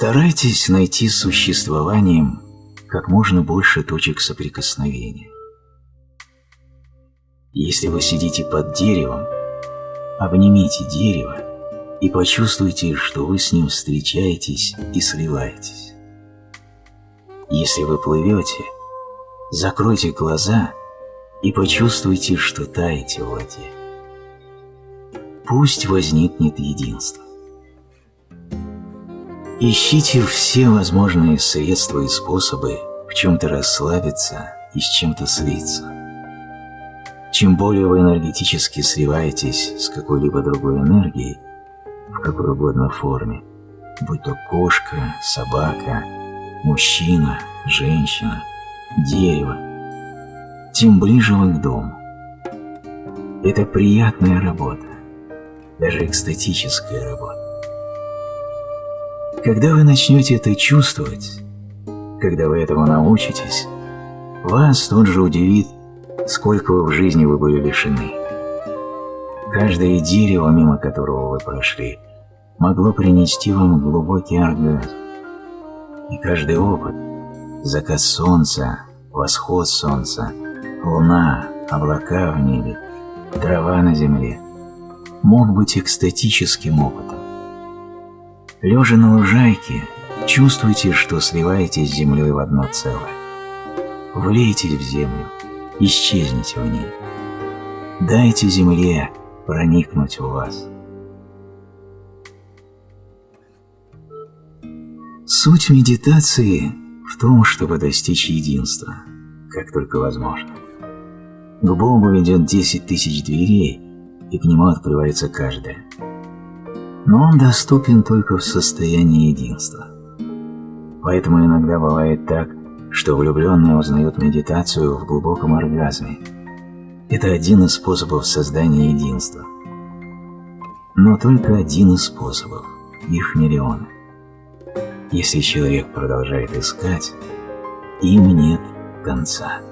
Старайтесь найти с существованием как можно больше точек соприкосновения. Если вы сидите под деревом, обнимите дерево и почувствуйте, что вы с ним встречаетесь и сливаетесь. Если вы плывете, закройте глаза и почувствуйте, что таете в воде. Пусть возникнет единство. Ищите все возможные средства и способы в чем-то расслабиться и с чем-то слиться. Чем более вы энергетически сливаетесь с какой-либо другой энергией, в какой угодно форме, будь то кошка, собака, мужчина, женщина, дерево, тем ближе вы к дому. Это приятная работа, даже экстатическая работа. Когда вы начнете это чувствовать, когда вы этому научитесь, вас тут же удивит, сколько в жизни вы были лишены. Каждое дерево, мимо которого вы прошли, могло принести вам глубокий оргазм. И каждый опыт – закат солнца, восход солнца, луна, облака в небе, трава на земле – мог быть экстатическим опытом. Лежа на лужайке, чувствуйте, что сливаетесь с землей в одно целое. Влейтесь в землю, исчезните в ней. Дайте земле проникнуть в вас. Суть медитации в том, чтобы достичь единства, как только возможно. К Богу ведет 10 тысяч дверей, и к Нему открывается каждая. Но Он доступен только в состоянии единства. Поэтому иногда бывает так, что влюбленные узнают медитацию в глубоком оргазме. Это один из способов создания единства. Но только один из способов, их миллионы. Если человек продолжает искать, им нет конца.